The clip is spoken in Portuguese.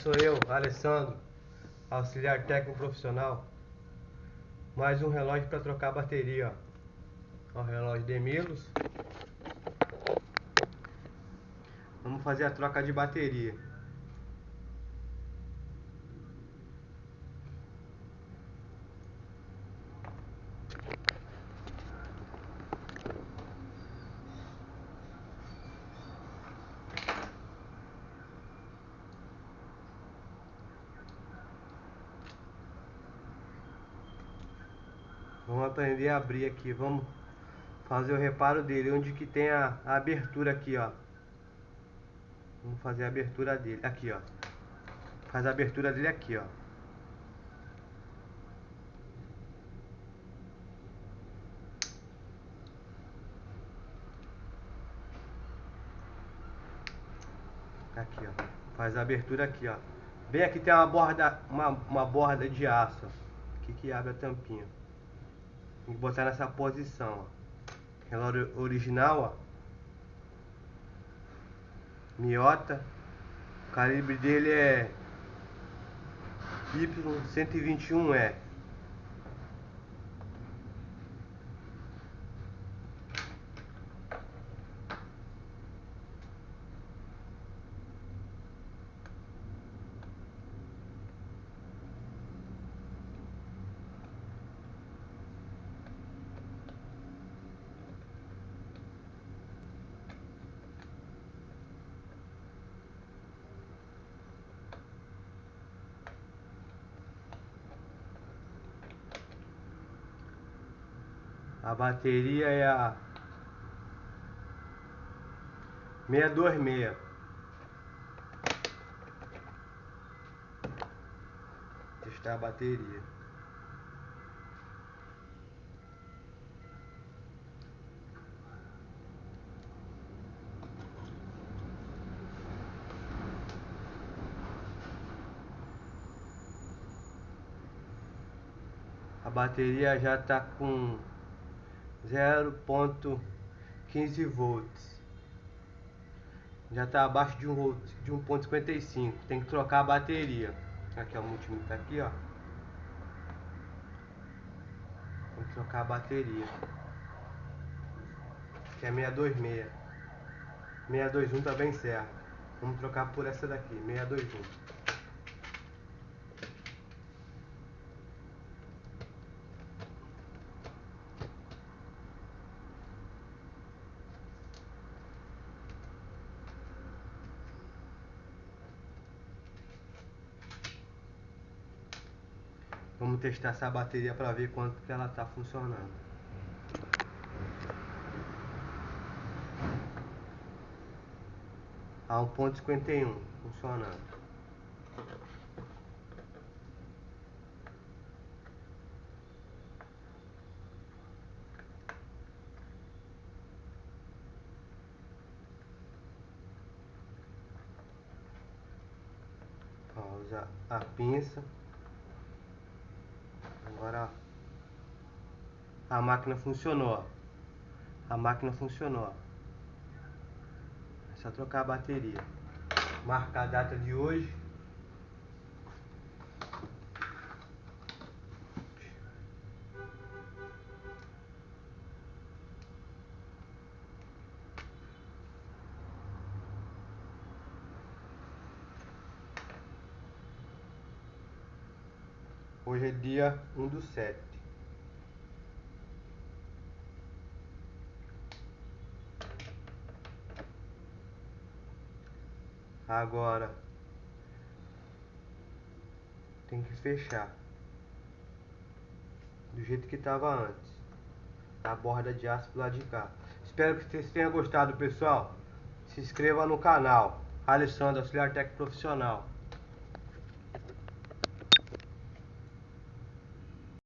sou eu, Alessandro, auxiliar técnico profissional. Mais um relógio para trocar a bateria, ó. o relógio de Milos. Vamos fazer a troca de bateria. Vamos aprender a abrir aqui, vamos fazer o reparo dele, onde que tem a, a abertura aqui, ó. Vamos fazer a abertura dele, aqui, ó. Faz a abertura dele aqui, ó. Aqui, ó. Faz a abertura aqui, ó. Bem aqui tem uma borda, uma, uma borda de aço. Aqui que abre a tampinha. Botar nessa posição, ó. Relógio original, ó. Miota. O calibre dele é Y121E. A bateria é a 626. Testar a bateria. A bateria já está com 0.15 volts. Já está abaixo de 1 volt, de 1.55. Tem que trocar a bateria. Aqui ó, o multímetro tá aqui, ó. Tem que trocar a bateria. Que é 626. 621 tá bem certo. Vamos trocar por essa daqui, 621. Vamos testar essa bateria para ver quanto que ela está funcionando. A 1.51 funcionando. Pausa a pinça. Agora a máquina funcionou. A máquina funcionou. É só trocar a bateria. Marca a data de hoje. Hoje é dia 1 do 7. Agora tem que fechar do jeito que estava antes. A borda de aço do lado de cá. Espero que vocês tenham gostado, pessoal. Se inscreva no canal. Alessandro, auxiliar técnico profissional.